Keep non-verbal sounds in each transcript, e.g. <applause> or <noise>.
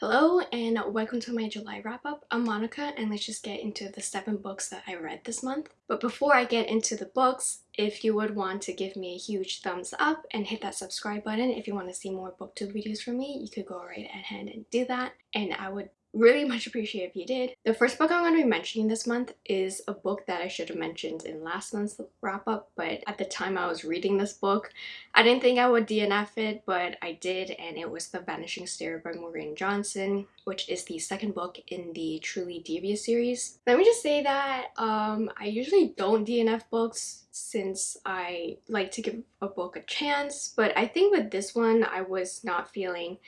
Hello and welcome to my July wrap up. I'm Monica and let's just get into the seven books that I read this month. But before I get into the books, if you would want to give me a huge thumbs up and hit that subscribe button if you want to see more booktube videos from me, you could go right ahead and do that and I would really much appreciate if you did. The first book I'm going to be mentioning this month is a book that I should have mentioned in last month's wrap up but at the time I was reading this book I didn't think I would DNF it but I did and it was The Vanishing Stair by Maureen Johnson which is the second book in the Truly Devious series. Let me just say that um, I usually don't DNF books since I like to give a book a chance but I think with this one I was not feeling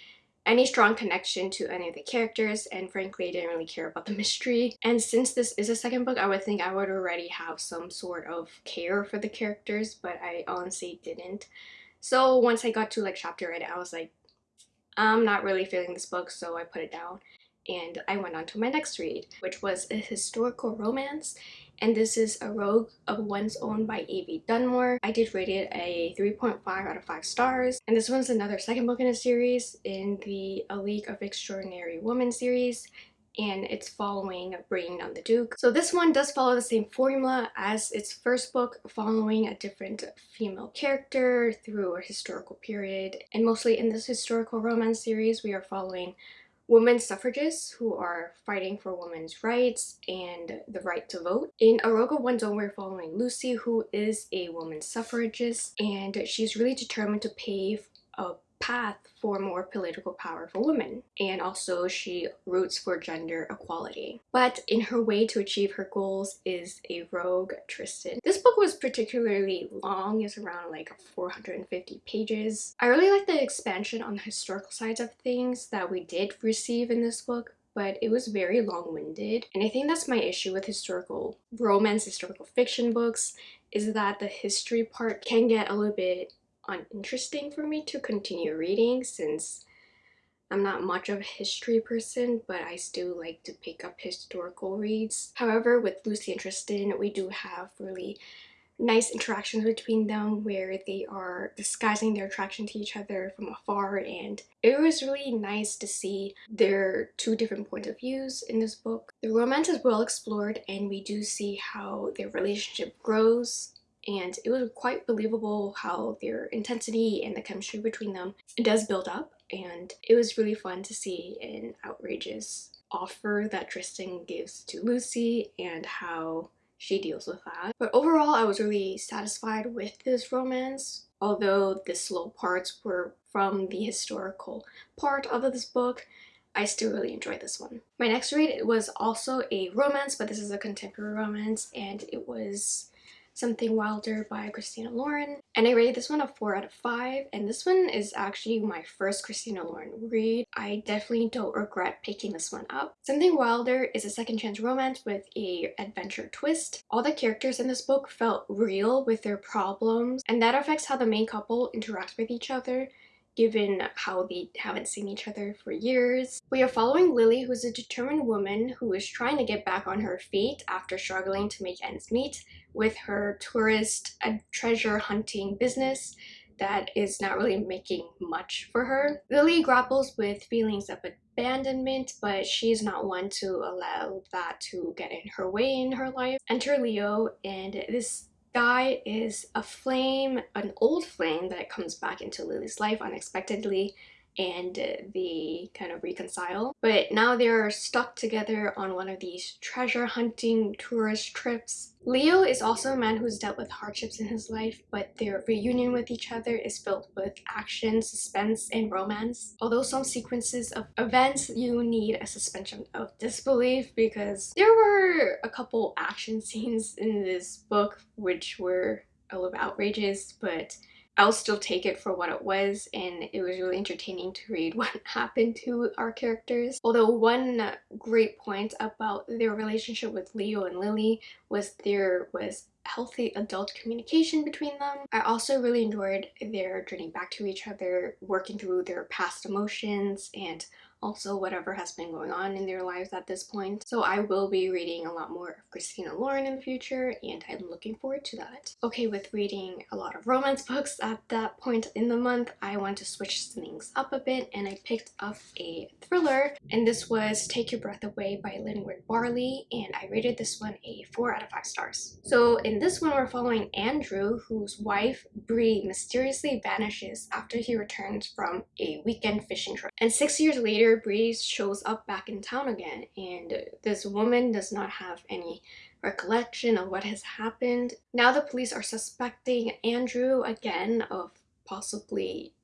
any strong connection to any of the characters and frankly I didn't really care about the <laughs> mystery. And since this is a second book I would think I would already have some sort of care for the characters but I honestly didn't. So once I got to like chapter 8 I was like I'm not really feeling this book so I put it down. And I went on to my next read which was a historical romance and this is A Rogue of One's Own by Evie Dunmore. I did rate it a 3.5 out of 5 stars and this one's another second book in a series in the A League of Extraordinary Women series and it's following Bringing Down the Duke. So this one does follow the same formula as its first book, following a different female character through a historical period. And mostly in this historical romance series, we are following women suffragists who are fighting for women's rights and the right to vote. In A Rogue of One's we're following Lucy, who is a woman suffragist, and she's really determined to pave a path for more political power for women and also she roots for gender equality but in her way to achieve her goals is a rogue Tristan. This book was particularly long it's around like 450 pages. I really like the expansion on the historical sides of things that we did receive in this book but it was very long-winded and I think that's my issue with historical romance, historical fiction books is that the history part can get a little bit uninteresting for me to continue reading since I'm not much of a history person, but I still like to pick up historical reads. However, with Lucy and Tristan, we do have really nice interactions between them where they are disguising their attraction to each other from afar and it was really nice to see their two different points of views in this book. The romance is well explored and we do see how their relationship grows and it was quite believable how their intensity and the chemistry between them does build up and it was really fun to see an outrageous offer that Tristan gives to Lucy and how she deals with that. But overall, I was really satisfied with this romance, although the slow parts were from the historical part of this book. I still really enjoyed this one. My next read was also a romance, but this is a contemporary romance, and it was Something Wilder by Christina Lauren. And I rated this one a 4 out of 5. And this one is actually my first Christina Lauren read. I definitely don't regret picking this one up. Something Wilder is a second chance romance with a adventure twist. All the characters in this book felt real with their problems. And that affects how the main couple interacts with each other given how they haven't seen each other for years. We are following Lily, who's a determined woman who is trying to get back on her feet after struggling to make ends meet with her tourist treasure hunting business that is not really making much for her. Lily grapples with feelings of abandonment, but she's not one to allow that to get in her way in her life. Enter Leo, and this guy is a flame, an old flame that comes back into Lily's life unexpectedly and they kind of reconcile. But now they're stuck together on one of these treasure hunting tourist trips. Leo is also a man who's dealt with hardships in his life, but their reunion with each other is filled with action, suspense, and romance. Although some sequences of events you need a suspension of disbelief because there were a couple action scenes in this book which were a little outrageous, but I'll still take it for what it was and it was really entertaining to read <laughs> what happened to our characters. Although one great point about their relationship with Leo and Lily was there was healthy adult communication between them. I also really enjoyed their journey back to each other, working through their past emotions and also whatever has been going on in their lives at this point. So I will be reading a lot more of Christina Lauren in the future and I'm looking forward to that. Okay, with reading a lot of romance books at that point in the month, I want to switch things up a bit and I picked up a thriller and this was Take Your Breath Away by Linwood Barclay and I rated this one a 4 out of 5 stars. So in this one we're following Andrew whose wife Bree mysteriously vanishes after he returns from a weekend fishing trip. And six years later Bree shows up back in town again and this woman does not have any recollection of what has happened. Now the police are suspecting Andrew again of possibly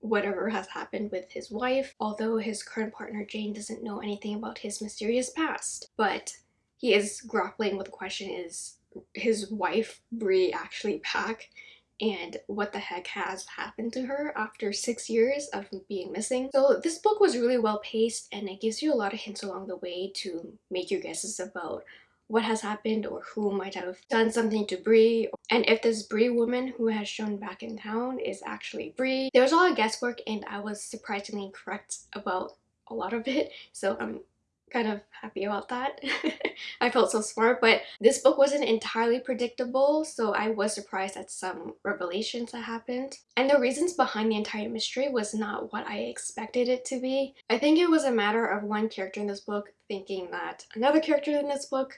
whatever has happened with his wife, although his current partner Jane doesn't know anything about his mysterious past. But he is grappling with the question is his wife Bree actually back and what the heck has happened to her after six years of being missing. So this book was really well paced and it gives you a lot of hints along the way to make your guesses about what has happened or who might have done something to Bree and if this Bree woman who has shown back in town is actually Bree. There was a lot of guesswork and I was surprisingly correct about a lot of it so I'm kind of happy about that. <laughs> I felt so smart, but this book wasn't entirely predictable, so I was surprised at some revelations that happened. And the reasons behind the entire mystery was not what I expected it to be. I think it was a matter of one character in this book thinking that another character in this book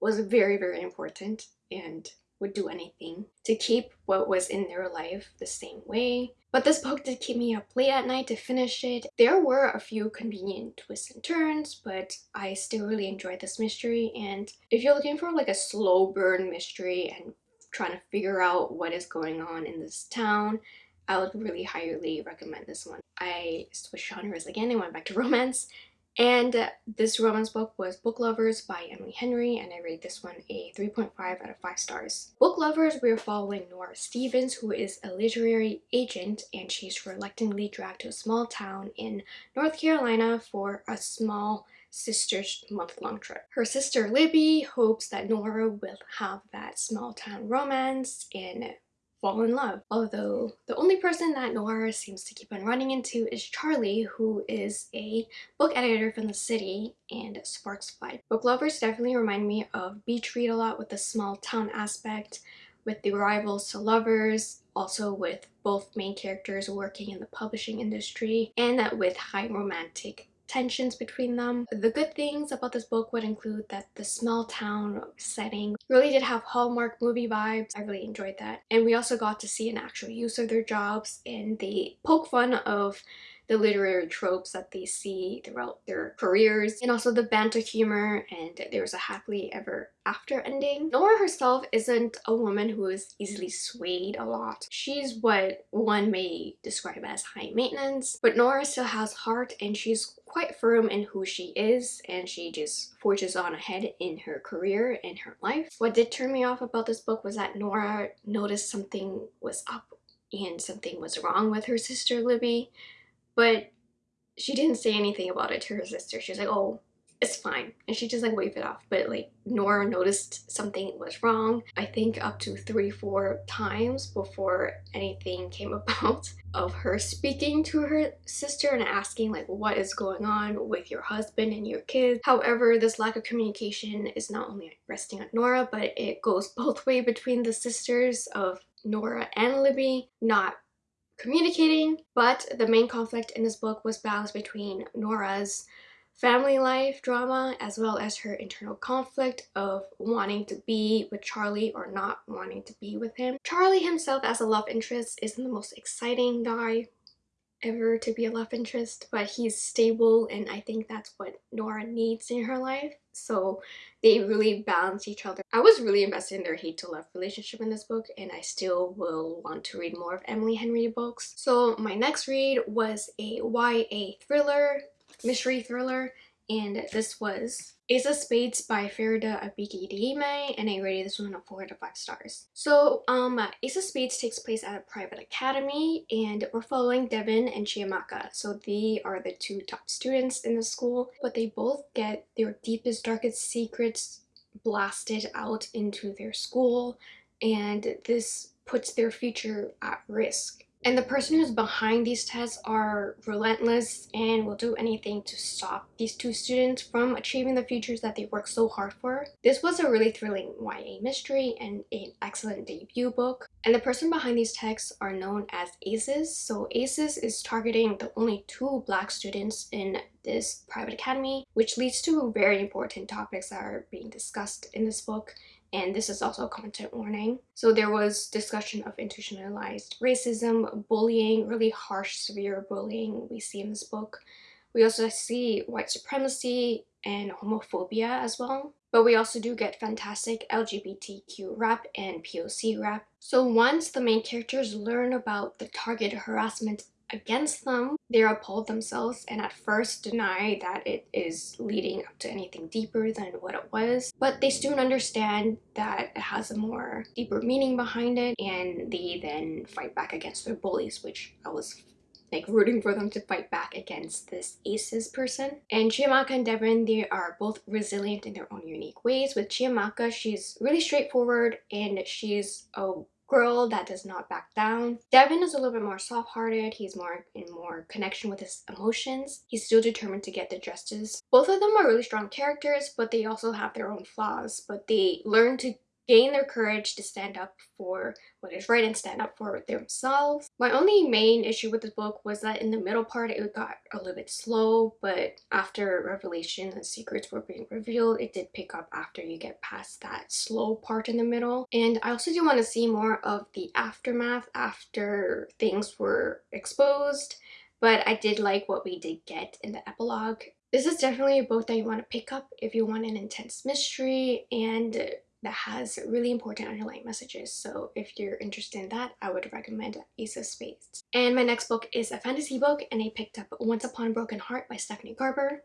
was very, very important and would do anything to keep what was in their life the same way. But this book did keep me up late at night to finish it. There were a few convenient twists and turns, but I still really enjoyed this mystery. And if you're looking for like a slow burn mystery and trying to figure out what is going on in this town, I would really highly recommend this one. I switched genres again and went back to <laughs> romance and this romance book was Book Lovers by Emily Henry and I rate this one a 3.5 out of 5 stars. Book Lovers, we're following Nora Stevens who is a literary agent and she's reluctantly dragged to a small town in North Carolina for a small sister's month-long trip. Her sister Libby hopes that Nora will have that small town romance and fall in love. Although the only person that Nora seems to keep on running into is Charlie, who is a book editor from the city and Sparks Fly. Book lovers definitely remind me of Beach Read a lot with the small town aspect, with the rivals to lovers, also with both main characters working in the publishing industry, and that with high romantic tensions between them. The good things about this book would include that the small town setting really did have Hallmark movie vibes. I really enjoyed that. And we also got to see an actual use of their jobs and they poke fun of the literary tropes that they see throughout their careers and also the banter humor and there's a happily ever after ending. Nora herself isn't a woman who is easily swayed a lot. She's what one may describe as high maintenance, but Nora still has heart and she's quite firm in who she is and she just forges on ahead in her career and her life. What did turn me off about this book was that Nora noticed something was up and something was wrong with her sister Libby but she didn't say anything about it to her sister. She was like, oh, it's fine. And she just like waved it off. But like Nora noticed something was wrong, I think up to three, four times before anything came <laughs> about of her speaking to her sister and asking like what is going on with your husband and your kids. However, this lack of communication is not only resting on Nora, but it goes <laughs> both way between the sisters of Nora and Libby, not communicating, but the main conflict in this book was balanced between Nora's family life drama as well as her internal conflict of wanting to be with Charlie or not wanting to be with him. Charlie himself as a love interest isn't the most exciting guy ever to be a love interest, but he's stable and I think that's what Nora needs in her life. So they really balance each other. I was really invested in their hate to love relationship in this book and I still will want to read more of Emily Henry books. So my next read was a YA thriller, mystery thriller, and this was Ace of Spades by Faridah Àbíké-Íyímídé and I rated this one a 4 out of 5 stars. So um, Ace of Spades takes place at a private academy and we're following Devin and Chiamaka. So they are the two top students in the school but they both get their deepest darkest secrets blasted out into their school and this puts their future at risk And the person who's behind these tests are relentless and will do anything to stop these two students from achieving the futures that they worked so hard for. This was a really thrilling YA mystery and an excellent debut book. And the person behind these texts are known as ACES. So ACES is targeting the only two black students in this private academy, which leads to very important topics that are being discussed in this book and this is also a content warning. So there was discussion of institutionalized racism, bullying, really harsh, severe bullying we see in this book. We also see white supremacy and homophobia as well. But we also do get fantastic LGBTQ rap and POC rap. So once the main characters learn about the target harassment against them. They appalled themselves and at first deny that it is leading up to anything deeper than what it was. But they soon understand that it has a more deeper meaning behind it and they then fight back against their bullies, which I was like rooting for them to fight back against this aces person and chiamaka and devin they are both resilient in their own unique ways with chiamaka she's really straightforward and she's a girl that does not back down. Devin is a little bit more soft-hearted. He's more in more connection with his emotions. He's still determined to get the justice. Both of them are really strong characters, but they also have their own flaws. But they learn to gain their courage to stand up for what is right and stand up for themselves. My only main issue with this book was that in the middle part it got a little bit slow but after revelation and secrets were being revealed it did pick up after you get past that slow part in the middle and I also do want to see more of the aftermath after things were exposed but I did like what we did get in the epilogue. This is definitely a book that you want to pick up if you want an intense mystery and that has really important underlying messages. So if you're interested in that, I would recommend Ace of Spades. And my next book is a fantasy book and I picked up Once Upon a Broken Heart by Stephanie Garber.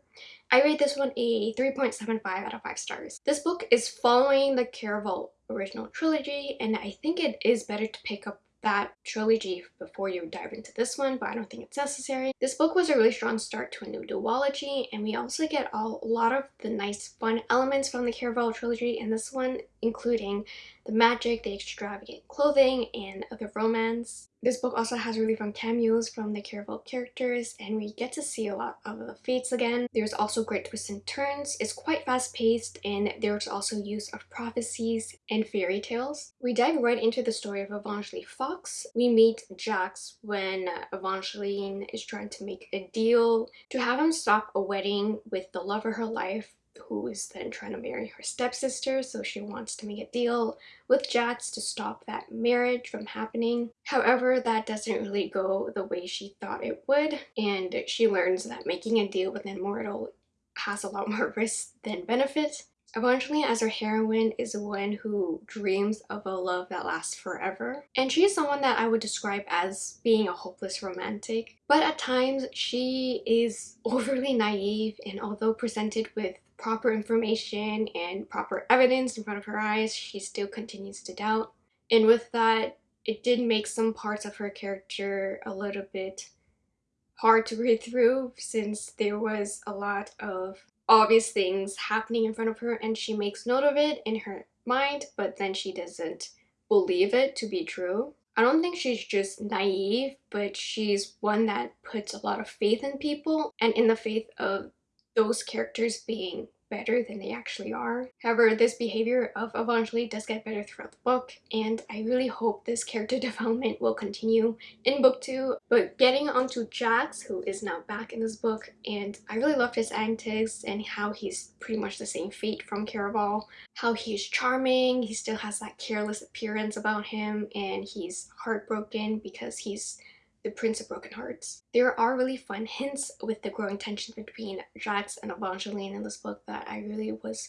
I rate this one a 3.75 out of 5 stars. This book is following the Caraval original trilogy and I think it is better to pick up that trilogy before you dive into this one, but I don't think it's necessary. This book was a really strong start to a new duology, and we also get a lot of the nice fun elements from the Caraval trilogy in this one, including the magic, the extravagant clothing, and the romance. This book also has really fun cameos from the Caraval characters and we get to see a lot of the fates again. There's also great twists and turns, it's quite fast paced and there's also use of prophecies and fairy tales. We dive right into the story of Evangeline Fox. We meet Jax when Evangeline is trying to make a deal to have him stop a wedding with the love of her life who is then trying to marry her stepsister so she wants to make a deal with Jax to stop that marriage from happening. However, that doesn't really go the way she thought it would and she learns that making a deal with an immortal has a lot <laughs> more risk than benefit. Eventually, as our heroine is one who dreams of a love that lasts forever. And she is someone that I would describe as being a hopeless romantic. But at times, she is <laughs> overly naive and although presented with proper information and proper evidence in front of her eyes, she still continues to doubt. And with that, it did make some parts of her character a little bit hard to read through since there was a lot of obvious things happening in front of her and she makes note of it in her mind but then she doesn't believe it to be true. I don't think she's just naive but she's one that puts a lot of faith in people and in the faith of those characters being better than they actually are. However, this behavior of Evangeline does get better throughout the book and I really hope this character <laughs> development will continue in book 2. But getting onto Jax, who is now back in this book, and I really loved his antics and how he's pretty much the same fate from Caraval. How he's charming, he still has that careless appearance about him, and he's heartbroken because he's the Prince of Broken Hearts. There are really fun hints with the growing tension between Jax and Evangeline in this book that I really was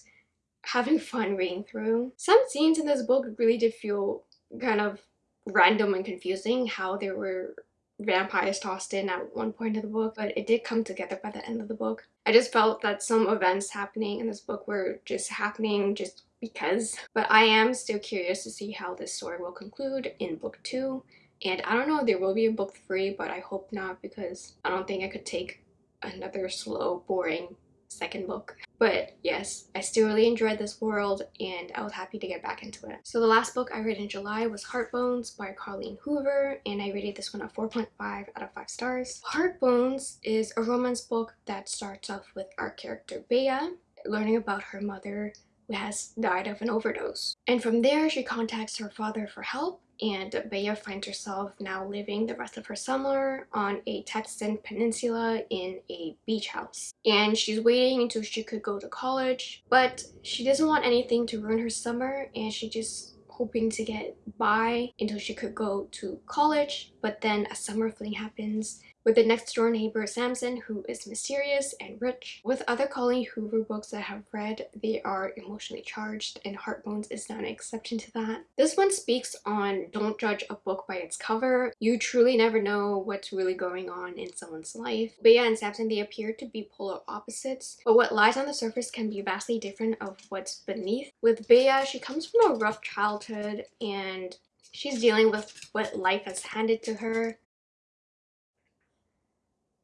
having fun reading through. Some scenes in this book really did feel kind of random and confusing how there were vampires tossed in at one point of the book but it did come together by the end of the book. I just felt that some events happening in this book were just happening just because but I am still curious to see how this story will conclude in book 2 and I don't know there will be a book three but I hope not because I don't think I could take another slow boring second book. But yes, I still really enjoyed this world and I was happy to get back into it. So the last book I read in July was Heartbones by Colleen Hoover and I rated this one a 4.5 out of 5 stars. Heartbones is a romance book that starts off with our character Bea learning about her mother who has died of an overdose. And from there she contacts her father for help and Bea finds herself now living the rest of her summer on a Texan peninsula in a beach house. And she's waiting until she could go to college, but she doesn't want anything to ruin her summer and she just hoping to get by until she could go to college but then a summer fling happens with the next door neighbor Samson who is mysterious and rich. With other Colleen Hoover books that I have read, they are emotionally charged and Heartbones is not an exception to that. This one speaks on don't judge a book by its cover. You truly never know what's really going on in someone's life. Bea and Samson, they appear to be polar opposites, but what lies on the surface can be vastly different of what's beneath. With Bea, she comes from a rough childhood and she's dealing with what life has handed to her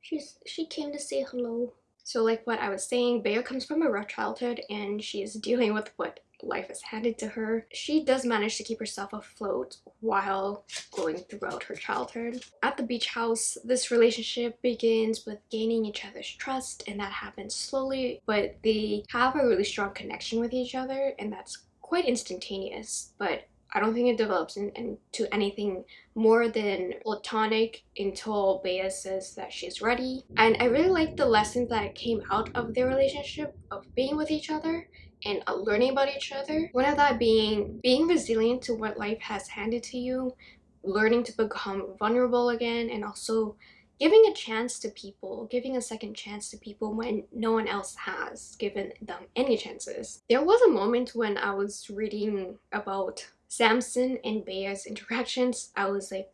She's she came to say hello. So like what I was saying, Bea comes from a rough childhood and she is dealing with what life has handed to her. She does manage to keep herself afloat while going throughout her childhood. At the beach house, this relationship begins with gaining each other's trust and that happens slowly, but they have a really strong connection with each other and that's quite instantaneous, but I don't think it develops in, into anything more than platonic until Bea says that she's ready. And I really like the lessons that came out of their relationship of being with each other and learning about each other. One of that being being resilient to what life has handed to you, learning to become vulnerable again, and also giving a chance to people, giving a second chance to people when no one else has given them any chances. There was a moment when I was reading about Samson and Bea's interactions, I was like,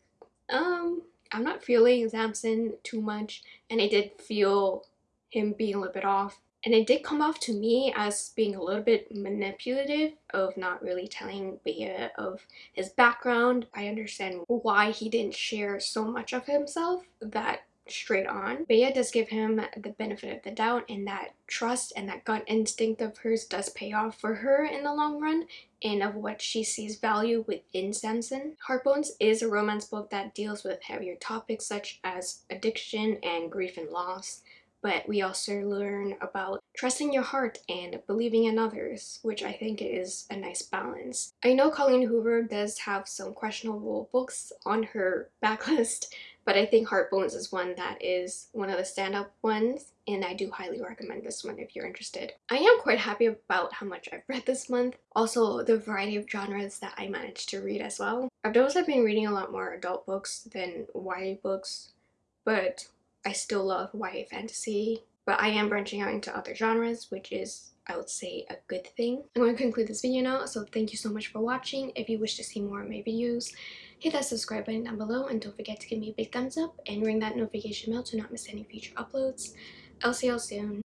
um, I'm not feeling Samson too much. And I did feel him being a little bit off. And it did come off to me as being a little bit manipulative of not really telling Bea of his background. I understand why he didn't share so much of himself that straight on. Bea does give him the benefit of the doubt and that trust and that gut instinct of hers does pay off for her in the long run and of what she sees value within Samson. Heartbones is a romance book that deals with heavier topics such as addiction and grief and loss but we also learn about trusting your heart and believing in others, which I think is a nice balance. I know Colleen Hoover does have some questionable books on her <laughs> backlist, but I think Heart Bones is one that is one of the stand-up ones and I do highly recommend this one if you're interested. I am quite happy about how much I've read this month. Also, the variety of genres that I managed to read as well. I've noticed I've been reading a lot more adult books than YA books, but I still love YA fantasy. But I am branching out into other genres, which is I would say a good thing. I'm going to conclude this video now, so thank you so much for watching. If you wish to see more of my videos, hit that subscribe button down below and don't forget to give me a big thumbs up and ring that notification bell to not miss any future uploads. I'll see y'all soon.